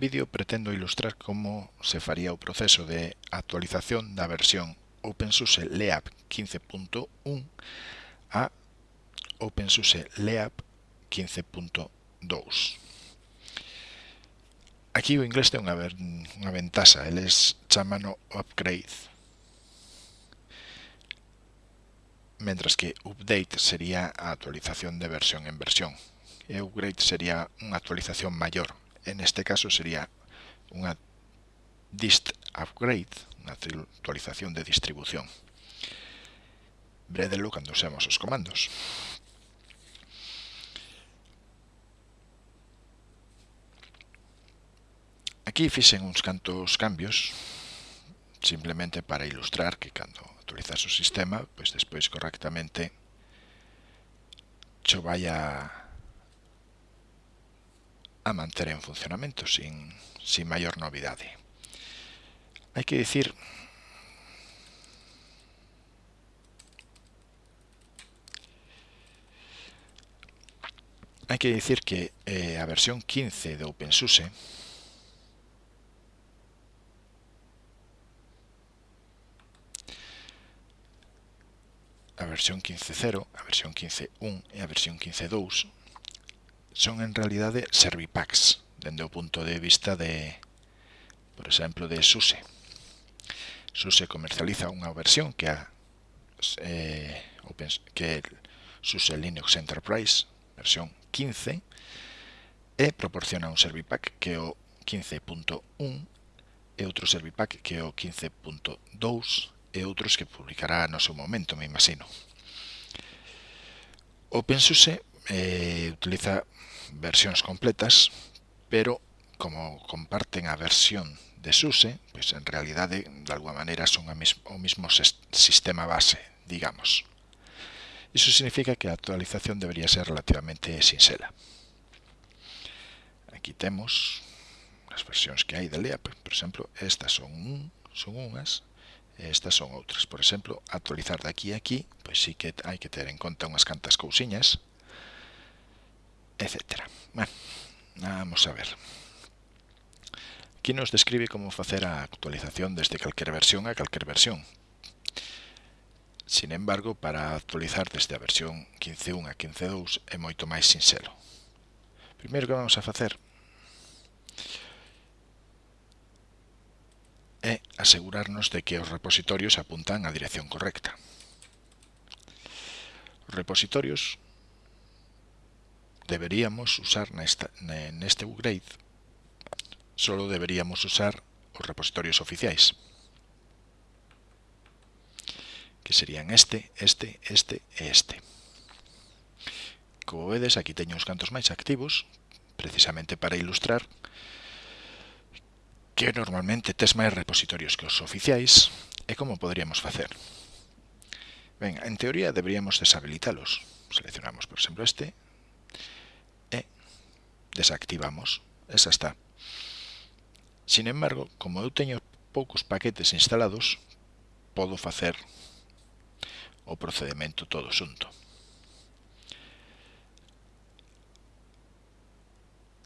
vídeo pretendo ilustrar como se faría o proceso de actualización da versión OpenSUSE LEAP 15.1 a OpenSUSE LEAP 15.2. Aquí o inglés ten unha, unha ventaxa, eles chamano upgrade. Mentras que update sería a actualización de versión en versión. E upgrade sería unha actualización maior, en este caso sería unha dist upgrade, unha actualización de distribución. Bredelo cando usemos os comandos. Aquí fixen uns cantos cambios, simplemente para ilustrar que cando actualizas o sistema, pois despois correctamente cho vai a a manter en funcionamento sin, sin maior novidade. Hai que dicir hai que dicir que eh, a versión 15 de OpenSUSE a versión 15.0, a versión 15.1 e a versión 15.2 son en realidade servipacks dende o punto de vista de, por exemplo, de SUSE. SUSE comercializa unha versión que a eh, open, que SUSE Linux Enterprise versión 15 e proporciona un servipack que é o 15.1 e outro servipack que é o 15.2 e outros que publicará no seu momento, me imagino. OpenSUSE eh, utiliza versiones completas, pero como comparten a versión de SUSE, pues en realidad de, de alguna manera son o mismo sistema base, digamos. Eso significa que a actualización debería ser relativamente sinxela. Aquí temos as versións que hai de LEAP, por exemplo, estas son, un, son unhas, estas son outras. Por exemplo, actualizar de aquí a aquí, pois sí que hai que ter en conta unhas cantas cousiñas, etcétera. Bueno, vamos a ver. Aquí nos describe como facer a actualización desde calquer versión a calquer versión. Sin embargo, para actualizar desde a versión 15.1 a 15.2 é moito máis sinxelo. Primeiro que vamos a facer é asegurarnos de que os repositorios apuntan á dirección correcta. Os repositorios deberíamos usar nesta, neste upgrade solo deberíamos usar os repositorios oficiais que serían este, este, este e este como vedes aquí teño uns cantos máis activos precisamente para ilustrar que normalmente tes máis repositorios que os oficiais e como poderíamos facer. Ben, en teoría deberíamos deshabilitalos. Seleccionamos, por exemplo, este, desactivamos. Esa está. Sin embargo, como eu teño poucos paquetes instalados, podo facer o procedimento todo xunto.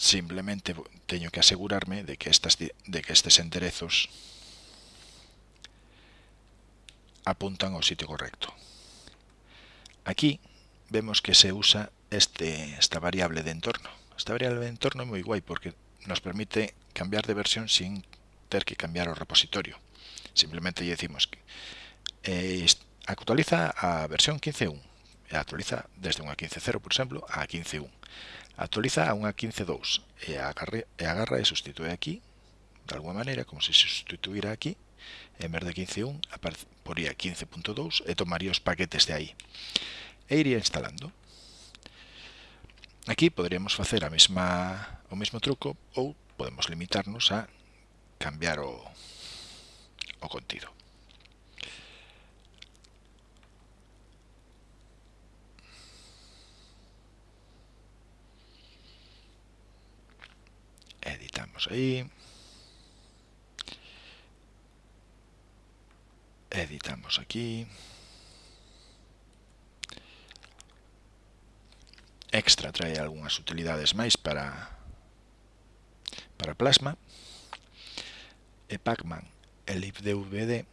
Simplemente teño que asegurarme de que estas de que estes enderezos apuntan ao sitio correcto. Aquí vemos que se usa este, esta variable de entorno. Esta variable de entorno é moi guai porque nos permite cambiar de versión sin ter que cambiar o repositorio. Simplemente lle decimos que eh, actualiza a versión 15.1 e actualiza desde unha 15.0, por exemplo, a 15.1. Actualiza a unha 15.2 e, agarra, e agarra e sustitúe aquí, de alguma maneira, como se substituíra aquí, en vez de 15.1 poría 15.2 e tomaría os paquetes de aí. E iría instalando. Aquí poderíamos facer a mesma, o mesmo truco ou podemos limitarnos a cambiar o, o contido. Editamos aí. Editamos aquí. extra trae algunhas utilidades máis para para Plasma e Pacman e libdvd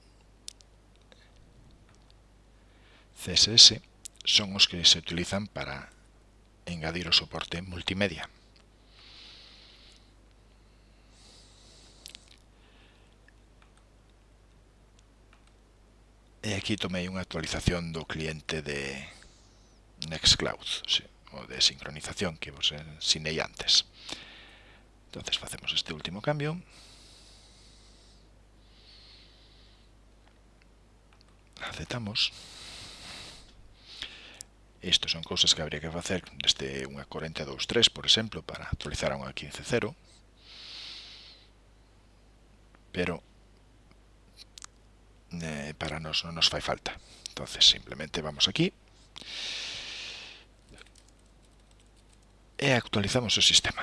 CSS son os que se utilizan para engadir o soporte multimedia. E aquí tomei unha actualización do cliente de Nextcloud. Sí o de sincronización que vos ensinei eh, antes. Entonces facemos este último cambio. Aceptamos. Isto son cousas que habría que facer desde unha 42.3, por exemplo, para actualizar a unha 15.0. Pero eh, para nos non nos fai falta. entonces simplemente vamos aquí e actualizamos o sistema.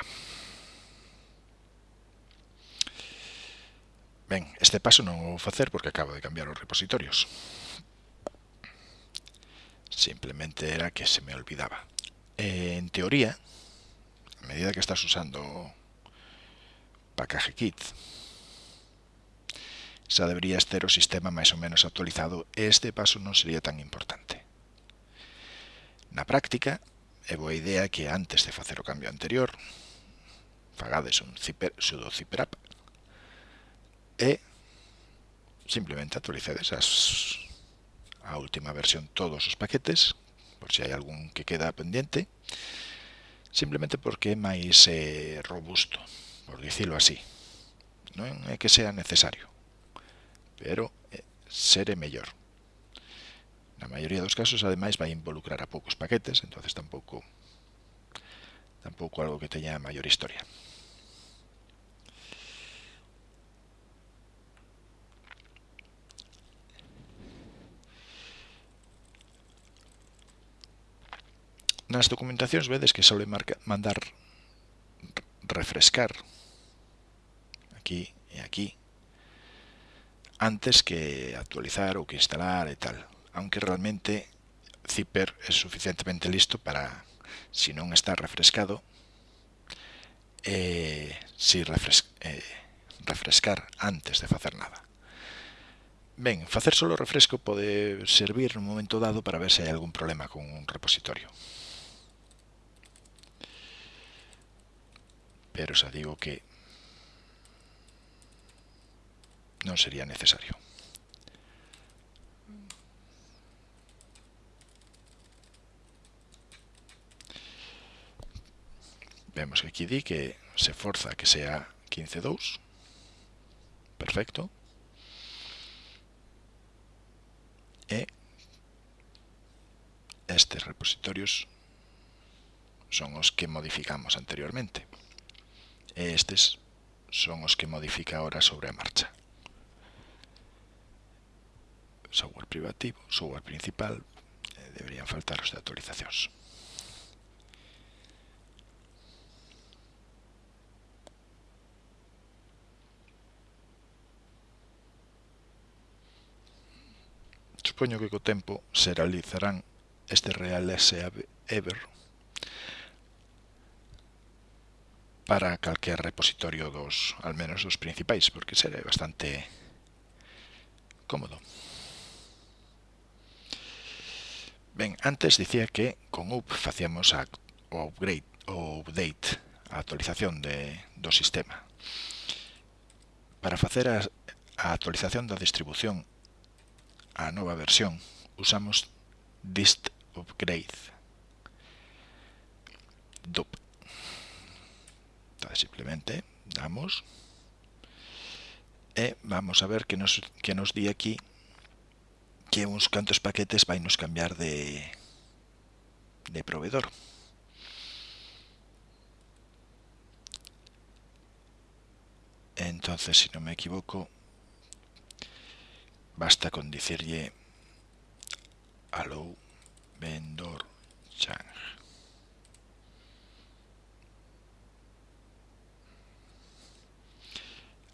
Ben, este paso non o vou facer porque acabo de cambiar os repositorios. Simplemente era que se me olvidaba. En teoría, a medida que estás usando Package Kit, xa deberías ter o sistema máis ou menos actualizado e este paso non sería tan importante. Na práctica, É boa idea que antes de facer o cambio anterior fagades un zipper, sudo zipper up e simplemente actualicedes as, a última versión todos os paquetes por se si hai algún que queda pendiente simplemente porque é máis eh, robusto por dicilo así. Non é que sea necesario pero eh, é mellor. Na maioría dos casos, ademais, vai involucrar a poucos paquetes, entonces tampouco tampouco algo que teña maior historia. Nas documentacións vedes que sole marca, mandar refrescar aquí e aquí antes que actualizar ou que instalar e tal. Aunque realmente Zipper é suficientemente listo para, si non está refrescado, eh, si eh, refrescar antes de facer nada. Ben, facer solo refresco pode servir un momento dado para ver se hai algún problema con un repositorio. Pero xa digo que non sería necesario. Vemos que aquí di que se forza que sea 15.2. Perfecto. E estes repositorios son os que modificamos anteriormente. E estes son os que modifica ahora sobre a marcha. Software privativo, software principal, deberían faltar os de actualizacións. Supoño que co tempo se realizarán este Real S Ever para calquer repositorio dos, al menos dos principais, porque será bastante cómodo. Ben, antes dicía que con UP facíamos a, o upgrade o update, a actualización de, do sistema. Para facer a, a actualización da distribución a nova versión, usamos dist upgrade dup. Entonces simplemente damos e vamos a ver que nos, que nos di aquí que uns cantos paquetes vai nos cambiar de, de proveedor. Entonces, si no me equivoco, Basta con dicirle allow vendor change.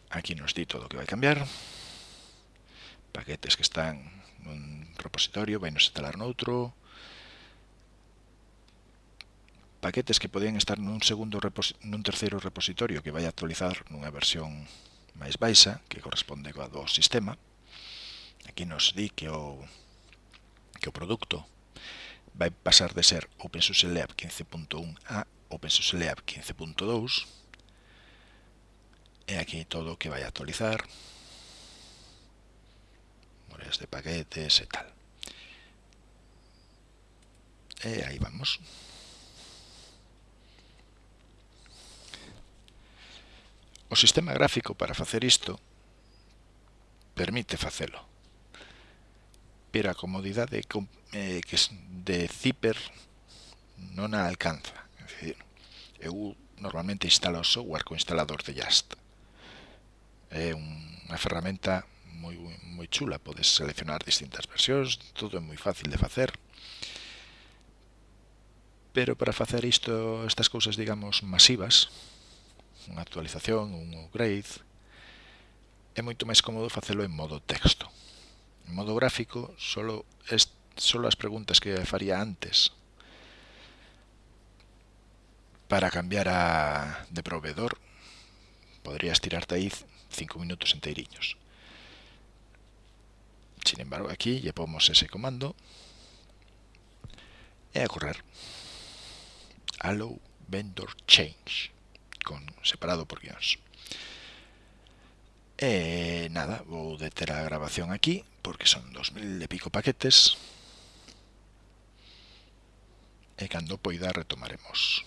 Aquí nos di todo o que vai cambiar. Paquetes que están nun repositorio, vai nos instalar noutro. Paquetes que podían estar nun segundo nun terceiro repositorio que vai actualizar nunha versión máis baixa que corresponde coa do sistema. Aquí nos di que o, que o producto vai pasar de ser OpenSUSE LEAP 15.1 a OpenSUSE LEAP 15.2 e aquí todo o que vai actualizar memorias de paquetes e tal. E aí vamos. O sistema gráfico para facer isto permite facelo pero a comodidade eh, que de Zipper non a alcanza. É dicir, eu normalmente instalo o software co instalador de Just. É unha ferramenta moi, moi chula, podes seleccionar distintas versións, todo é moi fácil de facer. Pero para facer isto, estas cousas, digamos, masivas, unha actualización, un upgrade, é moito máis cómodo facelo en modo texto En modo gráfico, solo, es, solo as preguntas que faría antes para cambiar a, de proveedor, podrías tirarte ahí 5 minutos enteriños. Sin embargo, aquí llevamos ese comando e a correr. Allow vendor change, con separado por guiones. E nada, vou deter a grabación aquí, porque son 2000 e pico paquetes. E cando poida retomaremos.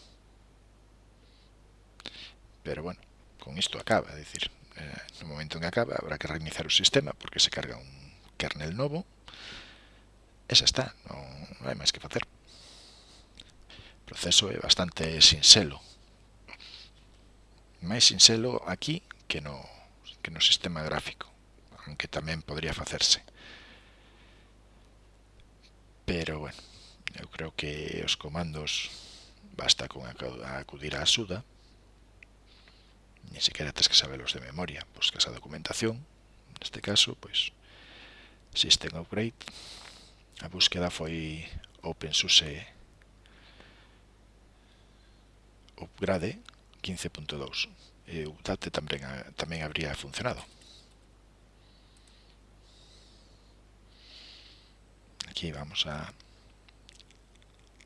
Pero bueno, con isto acaba, é dicir, eh, no momento en que acaba habrá que reiniciar o sistema porque se carga un kernel novo. Esa está, non, non hai máis que facer. O proceso é bastante sinxelo. Máis sinxelo aquí que no que no sistema gráfico, aunque tamén podría facerse. Pero, bueno, eu creo que os comandos basta con acudir á axuda, ni sequera tens que sabelos de memoria, buscas a documentación, neste caso, pois, System Upgrade, a búsqueda foi OpenSUSE Upgrade 15.2 eh, UTAT tamén, tamén habría funcionado. Aquí vamos a,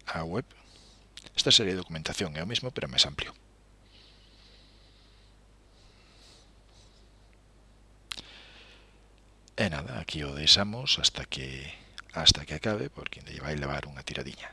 a web. Esta serie de documentación eh, é o mismo, pero máis amplio. E nada, aquí o deixamos hasta que hasta que acabe, porque lle vai levar unha tiradiña.